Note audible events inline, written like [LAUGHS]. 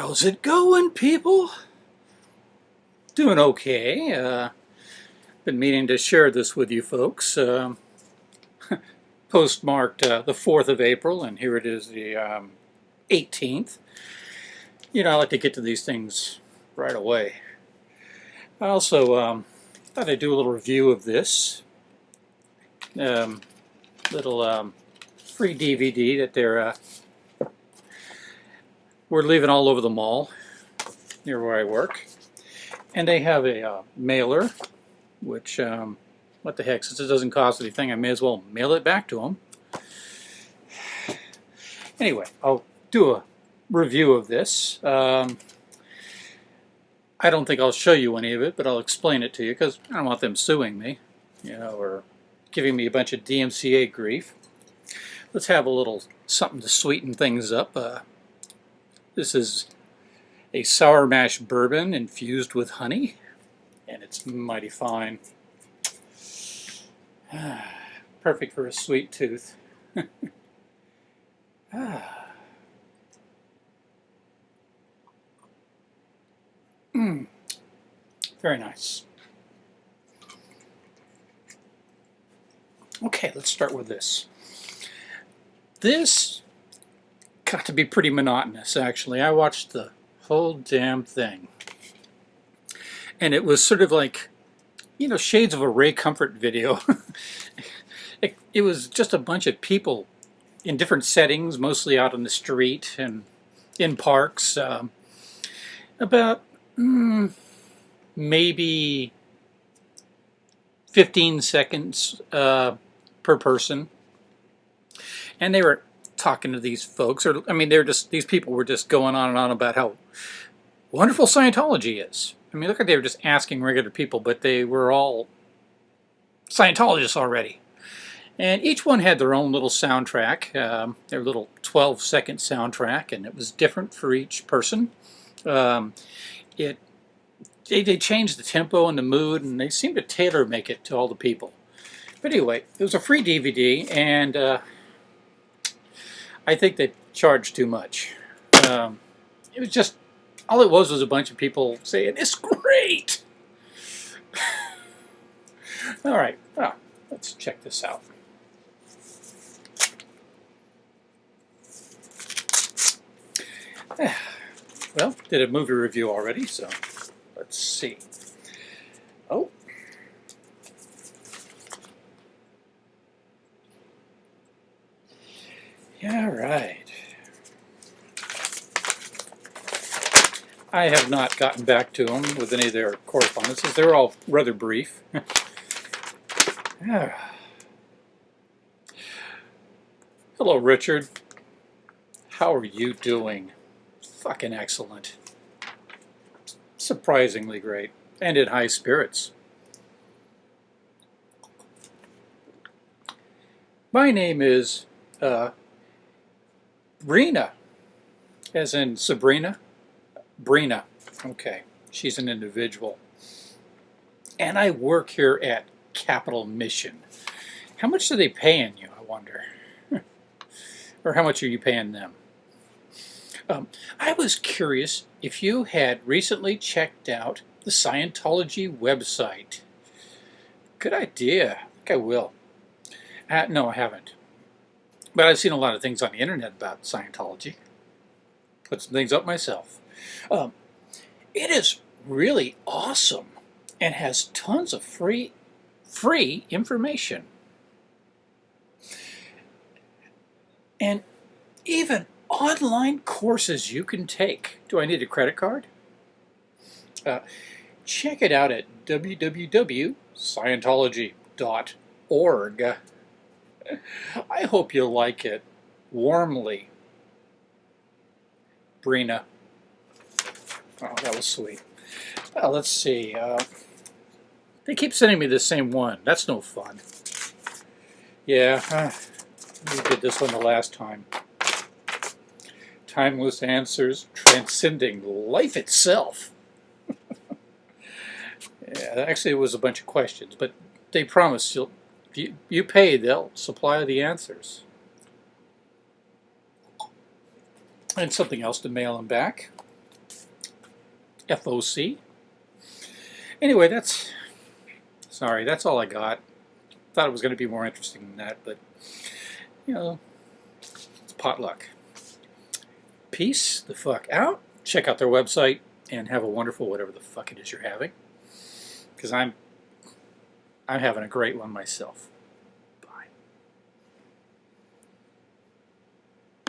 How's it going, people? Doing okay. Uh, been meaning to share this with you folks. Um, [LAUGHS] postmarked uh, the 4th of April, and here it is the um, 18th. You know, I like to get to these things right away. I also um, thought I'd do a little review of this um, little um, free DVD that they're uh, we're leaving all over the mall near where I work. And they have a uh, mailer, which, um, what the heck, since it doesn't cost anything, I may as well mail it back to them. Anyway, I'll do a review of this. Um, I don't think I'll show you any of it, but I'll explain it to you because I don't want them suing me, you know, or giving me a bunch of DMCA grief. Let's have a little something to sweeten things up. Uh, this is a sour mash bourbon infused with honey, and it's mighty fine. [SIGHS] Perfect for a sweet tooth. [LAUGHS] ah. Mm. Very nice. Okay, let's start with this. This got to be pretty monotonous, actually. I watched the whole damn thing. And it was sort of like, you know, shades of a Ray Comfort video. [LAUGHS] it, it, was just a bunch of people in different settings, mostly out on the street and in parks. Um, about mm, maybe 15 seconds uh, per person. And they were talking to these folks, or I mean, they're just these people were just going on and on about how wonderful Scientology is. I mean, look at they were just asking regular people, but they were all Scientologists already. And each one had their own little soundtrack, um, their little 12 second soundtrack, and it was different for each person. Um, it they, they changed the tempo and the mood, and they seemed to tailor make it to all the people. But anyway, it was a free DVD, and uh, I think they charged too much. Um, it was just, all it was was a bunch of people saying, it's great! [LAUGHS] all right, well, let's check this out. [SIGHS] Well, did a movie review already, so let's see. Oh, Yeah, right. I have not gotten back to them with any of their correspondences. They're all rather brief. [LAUGHS] Hello, Richard. How are you doing? Fucking excellent. Surprisingly great. And in high spirits. My name is uh, Brina, as in Sabrina. Brina, okay, she's an individual. And I work here at Capital Mission. How much are they paying you, I wonder? [LAUGHS] or how much are you paying them? Um, I was curious if you had recently checked out the Scientology website. Good idea. I think I will. Uh, no, I haven't. But I've seen a lot of things on the internet about Scientology. Put some things up myself. Um, it is really awesome and has tons of free free information. And even online courses you can take. Do I need a credit card? Uh, check it out at www.scientology.org. [LAUGHS] I hope you like it. Warmly, Brina. Oh, that was sweet. Well, let's see. Uh, they keep sending me the same one. That's no fun. Yeah, uh, we did this one the last time. Timeless answers transcending life itself. [LAUGHS] yeah, actually, it was a bunch of questions, but they promised you'll you, you pay, they'll supply the answers. And something else to mail them back. FOC. Anyway, that's sorry, that's all I got. Thought it was going to be more interesting than that, but you know, it's potluck. Peace the fuck out. Check out their website and have a wonderful whatever the fuck it is you're having. Because I'm I'm having a great one myself.